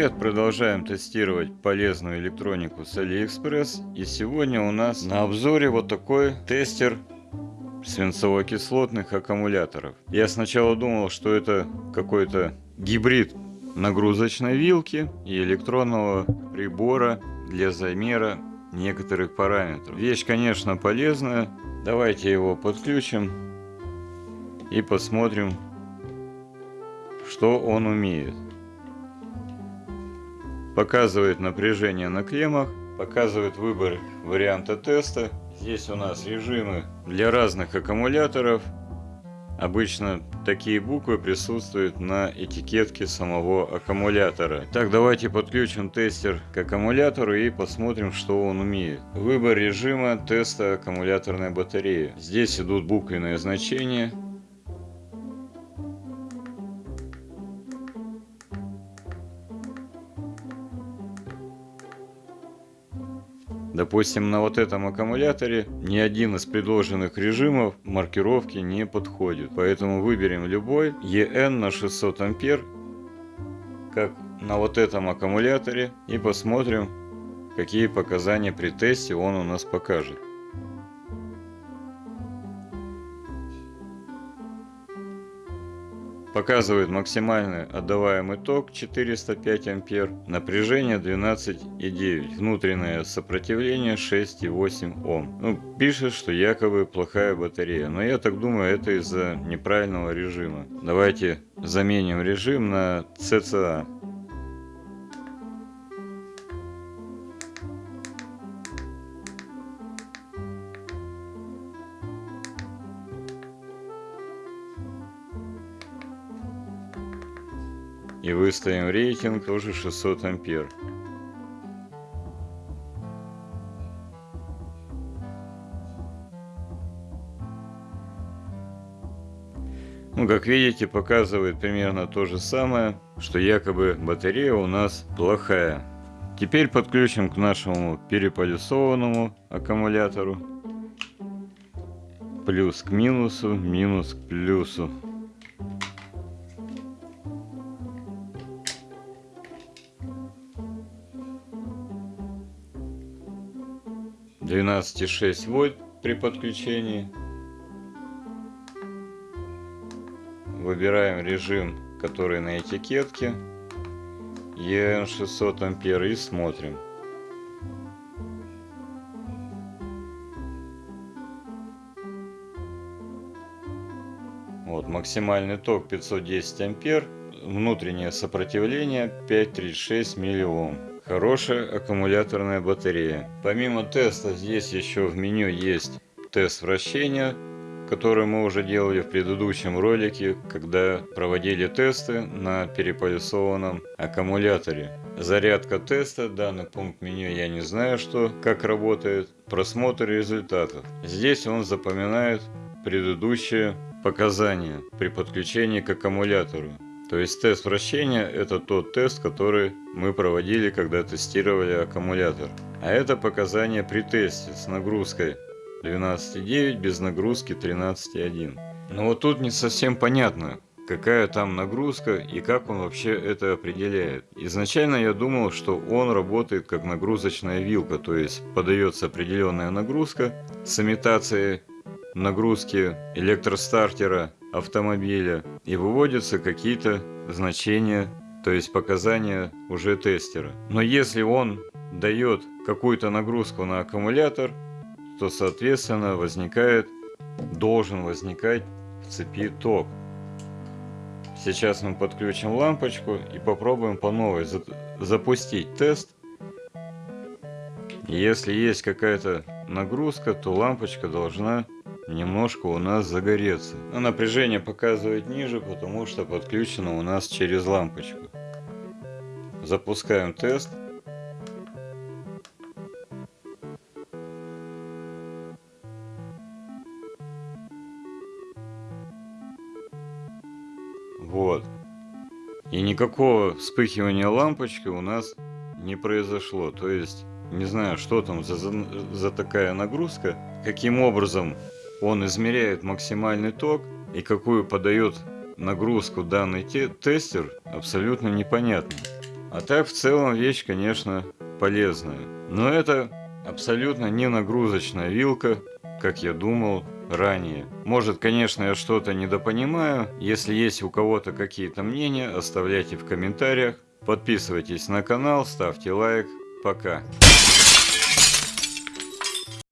Привет, продолжаем тестировать полезную электронику с AliExpress. И сегодня у нас на обзоре вот такой тестер свинцово-кислотных аккумуляторов. Я сначала думал, что это какой-то гибрид нагрузочной вилки и электронного прибора для замера некоторых параметров. Вещь, конечно, полезная. Давайте его подключим и посмотрим, что он умеет показывает напряжение на клеммах, показывает выбор варианта теста. Здесь у нас режимы для разных аккумуляторов. Обычно такие буквы присутствуют на этикетке самого аккумулятора. Так, давайте подключим тестер к аккумулятору и посмотрим, что он умеет. Выбор режима теста аккумуляторной батареи. Здесь идут буквенные значения. Допустим, на вот этом аккумуляторе ни один из предложенных режимов маркировки не подходит. Поэтому выберем любой EN на 600 ампер, как на вот этом аккумуляторе, и посмотрим, какие показания при тесте он у нас покажет. Показывает максимальный отдаваемый ток 405 ампер, напряжение 12,9, внутреннее сопротивление 6,8 Ом. Ну, пишет, что якобы плохая батарея, но я так думаю, это из-за неправильного режима. Давайте заменим режим на CCA. И выставим рейтинг тоже 600 ампер. Ну, как видите, показывает примерно то же самое, что якобы батарея у нас плохая. Теперь подключим к нашему переполисованному аккумулятору. Плюс к минусу, минус к плюсу. 12,6 вольт при подключении. Выбираем режим, который на этикетке. EN 600 ампер и смотрим. Вот, максимальный ток 510 ампер, внутреннее сопротивление 536 миллиом. Хорошая аккумуляторная батарея. Помимо теста здесь еще в меню есть тест вращения, который мы уже делали в предыдущем ролике, когда проводили тесты на переполисованном аккумуляторе. Зарядка теста, данный пункт меню я не знаю, что, как работает. Просмотр результатов. Здесь он запоминает предыдущие показания при подключении к аккумулятору. То есть тест вращения это тот тест, который мы проводили, когда тестировали аккумулятор. А это показания при тесте с нагрузкой 12,9 без нагрузки 13,1. Но вот тут не совсем понятно, какая там нагрузка и как он вообще это определяет. Изначально я думал, что он работает как нагрузочная вилка, то есть подается определенная нагрузка с имитацией нагрузки электростартера автомобиля и выводятся какие-то значения, то есть показания уже тестера. Но если он дает какую-то нагрузку на аккумулятор, то соответственно возникает, должен возникать в цепи ток. Сейчас мы подключим лампочку и попробуем по новой запустить тест. Если есть какая-то нагрузка, то лампочка должна немножко у нас загореться. Но напряжение показывает ниже, потому что подключено у нас через лампочку. Запускаем тест. Вот. И никакого вспыхивания лампочки у нас не произошло. То есть, не знаю, что там за, за, за такая нагрузка. Каким образом он измеряет максимальный ток и какую подает нагрузку данный те тестер, абсолютно непонятно. А так в целом вещь, конечно, полезная. Но это абсолютно не нагрузочная вилка, как я думал ранее. Может, конечно, я что-то недопонимаю. Если есть у кого-то какие-то мнения, оставляйте в комментариях. Подписывайтесь на канал, ставьте лайк. Пока.